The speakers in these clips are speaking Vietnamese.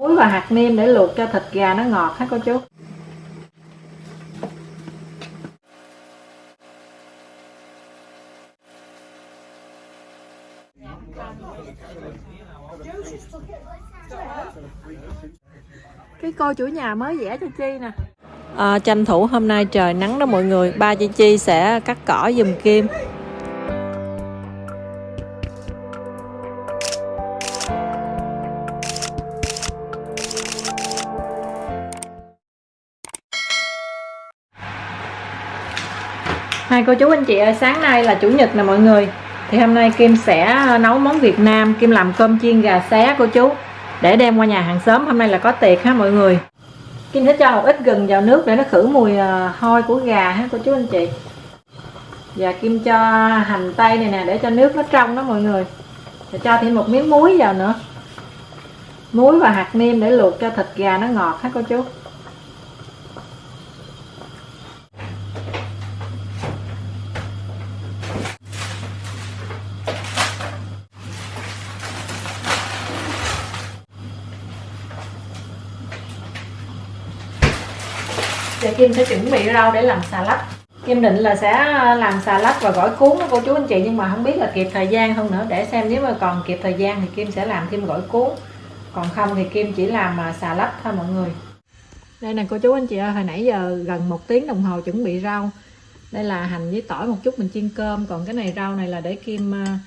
muối và hạt nêm để luộc cho thịt gà nó ngọt hết cô chú? Cái cô chủ nhà mới vẽ cho chi nè. À, tranh thủ hôm nay trời nắng đó mọi người. Ba chị chi sẽ cắt cỏ dùm kim. Hai cô chú anh chị ơi, sáng nay là chủ nhật nè mọi người. Thì hôm nay Kim sẽ nấu món Việt Nam. Kim làm cơm chiên gà xé cô chú. Để đem qua nhà hàng xóm Hôm nay là có tiệc ha mọi người. Kim sẽ cho một ít gừng vào nước để nó khử mùi à, hôi của gà ha cô chú anh chị. Và Kim cho hành tây này nè để cho nước nó trong đó mọi người. Và cho thêm một miếng muối vào nữa. Muối và hạt nêm để luộc cho thịt gà nó ngọt ha cô chú. Giờ Kim sẽ chuẩn bị rau để làm xà lách. Kim định là sẽ à, làm xà lách và gỏi cuốn đó, cô chú anh chị, Nhưng mà không biết là kịp thời gian không nữa. Để xem nếu mà còn kịp thời gian thì Kim sẽ làm thêm gỏi cuốn. Còn không thì Kim chỉ làm à, xà lách thôi mọi người. Đây nè, cô chú anh chị ơi, Hồi nãy giờ gần một tiếng đồng hồ chuẩn bị rau. Đây là hành với tỏi một chút, mình chiên cơm. Còn cái này rau này là để Kim à,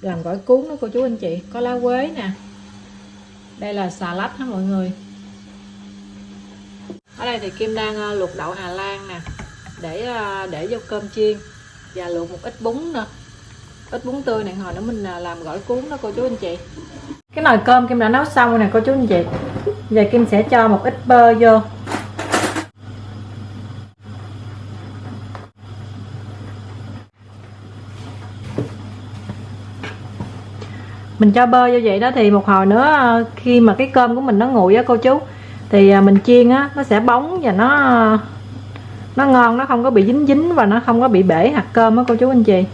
làm gỏi cuốn đó, cô chú anh chị. Có lá quế nè. Đây là xà lách ha mọi người? Ở đây thì Kim đang ờ, luộc đậu Hà Lan nè, để ờ, để vô cơm chiên và luộc một ít bún nữa. Ít bún tươi này, hồi nữa mình ờ, làm gỏi cuốn đó, cô chú anh chị. Cái nồi cơm Kim đã nấu xong rồi nè, cô chú anh chị. Giờ Kim sẽ cho một ít bơ vô. Mình cho bơ vô vậy đó thì một hồi nữa khi mà cái cơm của mình nó nguội á, cô chú thì à, mình chiên á, nó sẽ bóng và nó nó ngon, nó không có bị dính dính và nó không có bị bể hạt cơm á, cô chú anh chị.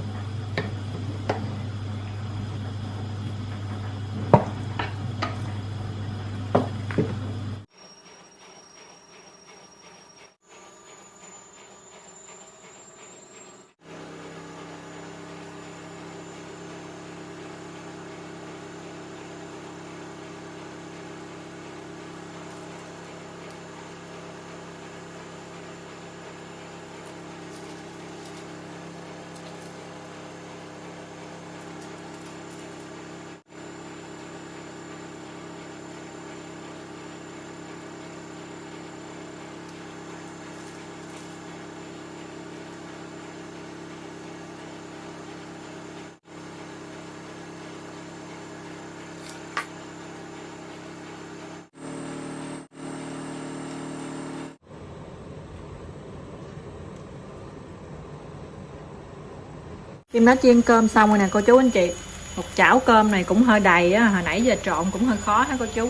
Kim đã chiên cơm xong rồi nè, cô chú anh chị. Một chảo cơm này cũng hơi đầy á, Hồi nãy giờ trộn cũng hơi khó hả cô chú?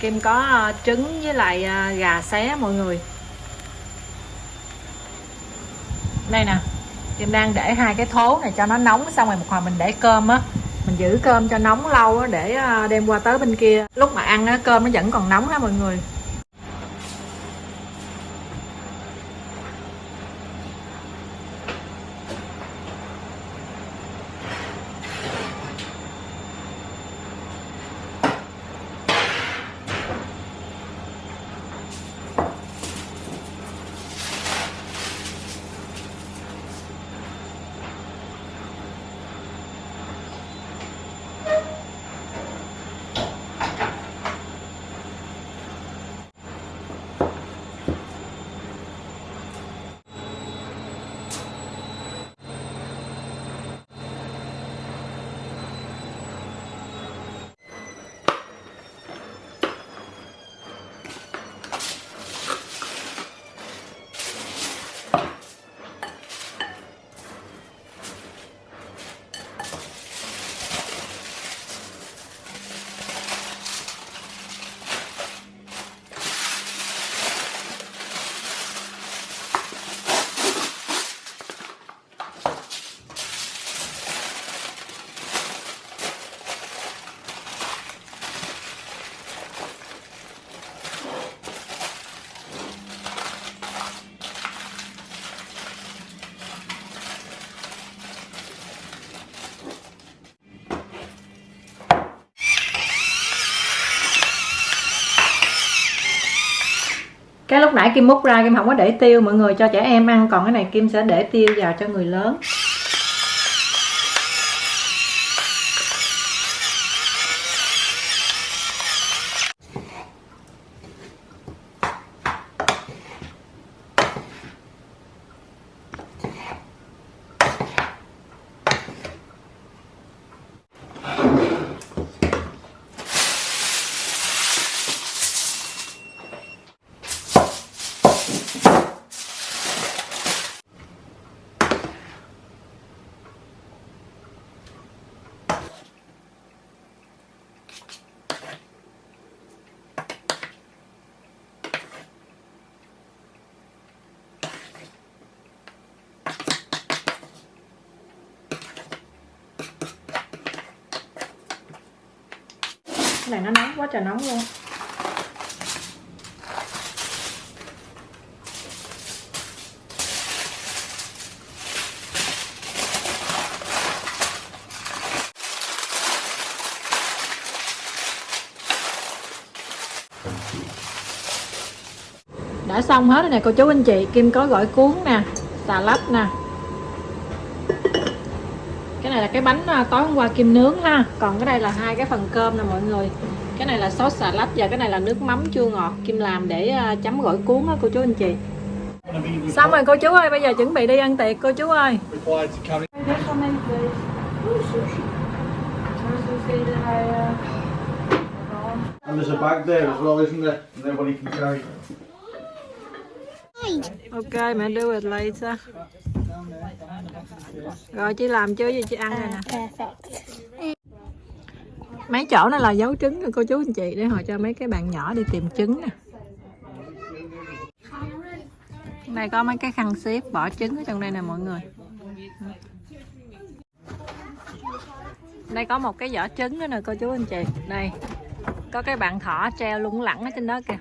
Kim có ờ, trứng với lại ờ, gà xé mọi người. Đây nè, Kim đang để hai cái thố này cho nó nóng, Xong rồi một hồi mình để cơm á. Mình giữ cơm cho nóng lâu á, Để ờ, đem qua tới bên kia. Lúc mà ăn á, cơm nó vẫn còn nóng á mọi người? Cái lúc nãy kim múc ra, kim không có để tiêu, mọi người cho trẻ em ăn, còn cái này kim sẽ để tiêu vào cho người lớn. Này nó nóng quá trời nóng luôn. Đã xong hết rồi nè, cô chú anh chị. Kim có gỏi cuốn nè, xà lách nè này là cái bánh à, tối hôm qua kim nướng ha còn cái đây là hai cái phần cơm nè mọi người cái này là sốt xà lách và cái này là nước mắm chua ngọt kim làm để à, chấm gỏi cuốn á cô chú anh chị xong rồi cô chú ơi bây giờ chuẩn bị đi ăn tiệc cô chú ơi. And there's a bag there as well, isn't there? And everybody can carry. ok mẹ đưa về lấy ra rồi chị làm chưa gì chị ăn rồi nè. Perfect. mấy chỗ này là dấu trứng nè cô chú anh chị để họ cho mấy cái bạn nhỏ đi tìm trứng nè. Đây có mấy cái khăn xếp bỏ trứng ở trong đây nè mọi người. Đây có một cái vỏ trứng nữa nè cô chú anh chị. Đây có cái bạn thỏ treo lủng lẳng ở trên đó kìa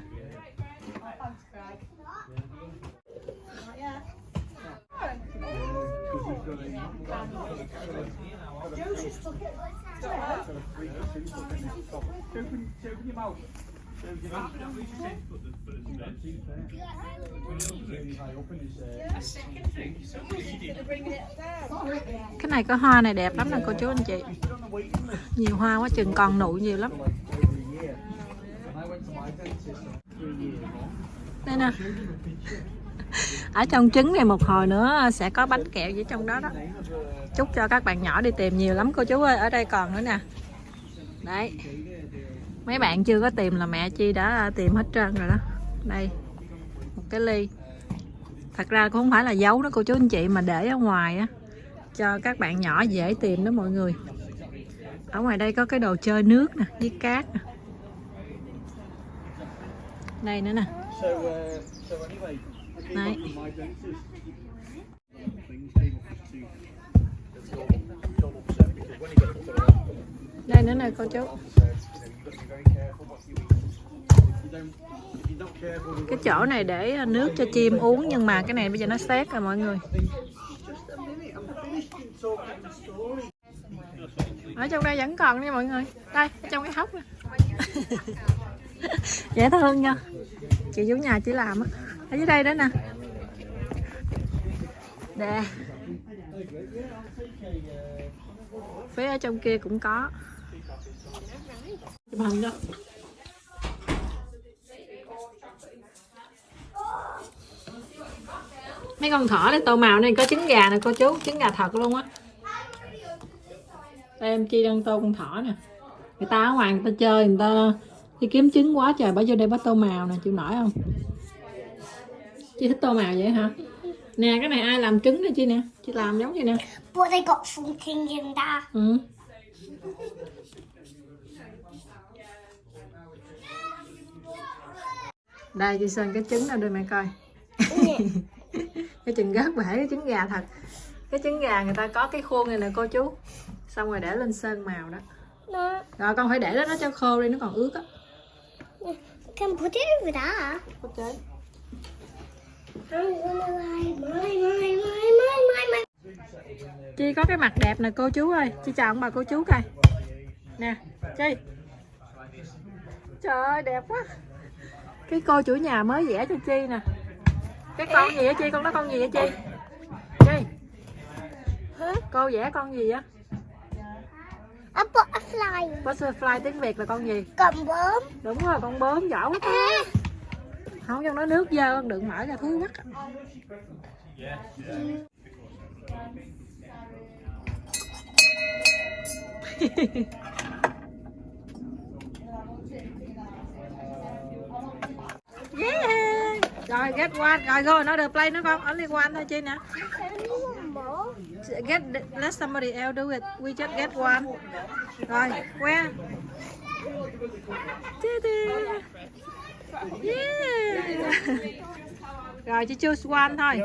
cái này có hoa này đẹp lắm nè, cô chú anh chị. Nhiều hoa quá, chừng còn nụ nhiều lắm. Đây nè. ở trong trứng này một hồi nữa sẽ có bánh kẹo gì trong đó đó. Chúc cho các bạn nhỏ đi tìm nhiều lắm cô chú ơi, ở đây còn nữa nè. Đấy. Mấy bạn chưa có tìm là mẹ chi đã tìm hết trơn rồi đó. Đây, một cái ly. Thật ra cũng không phải là giấu đó cô chú anh chị, mà để ở ngoài á, cho các bạn nhỏ dễ tìm đó mọi người. Ở ngoài đây có cái đồ chơi nước nè, với cát nè. Đây nữa nè. Đấy. Đây nữa này con chú Cái chỗ này để à, nước cho chim uống Nhưng mà cái này bây giờ nó xét rồi mọi người. Ở trong đây vẫn còn nha mọi người. Đây, ở trong cái hốc Dễ thương nha. Chị chú nhà chỉ làm á ở dưới đây đó nè. Nè. Phía ở trong kia cũng có. Chụp hình đó. Mấy con thỏ này tô màu này có trứng gà nè, cô chú. Trứng gà thật luôn á. Đây, em chi đang tô con thỏ nè. Người ta ở ngoài người ta chơi, người ta đi kiếm trứng quá trời bỏ vô đây bắt tô màu nè, chịu nổi không? Chị thích tô màu vậy hả? Nè cái này ai làm trứng nè chị nè? Chị làm giống vậy nè. But they got something in there. ừ. đây chị sơn cái trứng nào đưa mẹ coi. Cái chừng gớt bể cái trứng gà thật. Cái trứng gà người ta có cái khuôn này nè cô chú. Xong rồi để lên sơn màu đó. No, rồi con phải để đó nó cho khô đi nó còn ướt á. Can put it over there. ok chi có cái mặt đẹp nè cô chú ơi. Chi chào ông bà cô chú coi. Nè chi. Trời ơi đẹp quá. Cái cô chủ nhà mới vẽ cho chi nè. Cái con gì á chi? Con đó con gì á chi? Chi. Cô vẽ con gì á A butterfly. butterfly tiếng việt là con gì? Cầm bướm. đúng rồi con bướm giỏi quá không trong đó nước dơ, đừng mở ra thúi mắt. Yeah. Rồi, get one. Rồi, go, nó được play nữa con. Only one thôi, chi nè. Get, let somebody else do it. We just get one. Rồi where Tee -tee yeah. Rồi chỉ choose one thôi.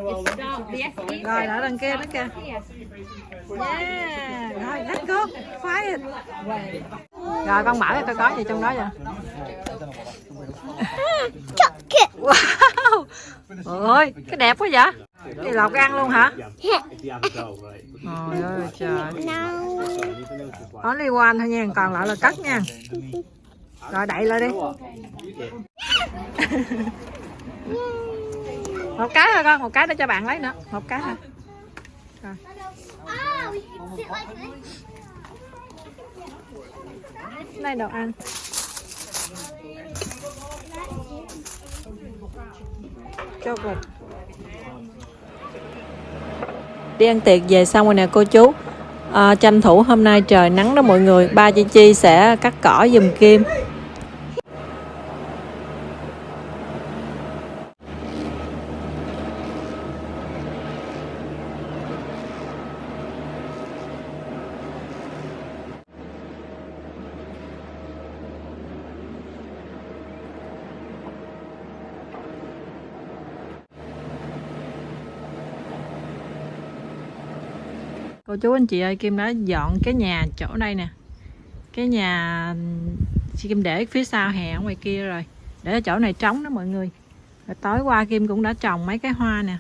Rồi ở đằng kia nữa kìa. Yeah. Rồi let's go. Fight rồi con mở coi có gì trong đó vậy? Wow. Ôi cái đẹp quá vậy. Cái lọc ăn luôn hả. Trời ơi trời. Only one thôi nha, còn lại là cắt nha Rồi đậy lại đi. Một cái thôi con, một cái để cho bạn lấy nữa. Một cái thôi. This. Đây đồ ăn. Cho cục Đi ăn tiệc về xong rồi nè cô chú. À, Tranh thủ hôm nay trời nắng đó mọi người. Ba chị Chi sẽ cắt cỏ giùm Kim Cô chú anh chị ơi Kim đã dọn cái nhà chỗ đây nè. Cái nhà Kim để phía sau hè ở ngoài kia rồi. Để ở chỗ này trống đó mọi người. Rồi tối qua Kim cũng đã trồng mấy cái hoa nè.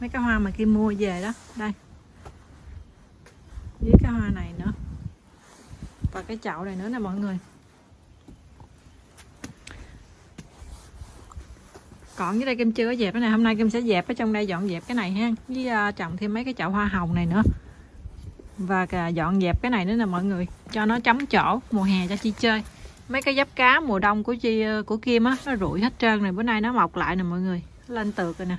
Mấy cái hoa mà Kim mua về đó. Đây. Với cái hoa này nữa. Và cái chậu này nữa nè mọi người. Còn dưới đây Kim chưa có dẹp cái này. Hôm nay Kim sẽ dẹp ở trong đây dọn dẹp cái này ha. Với uh, trồng thêm mấy cái chậu hoa hồng này nữa và cả dọn dẹp cái này nữa nè mọi người. Cho nó chấm chỗ, mùa hè cho chi chơi. Mấy cái giáp cá mùa đông của chi, của Kim á, nó rụi hết trơn này bữa nay nó mọc lại nè mọi người. Lên tược rồi nè.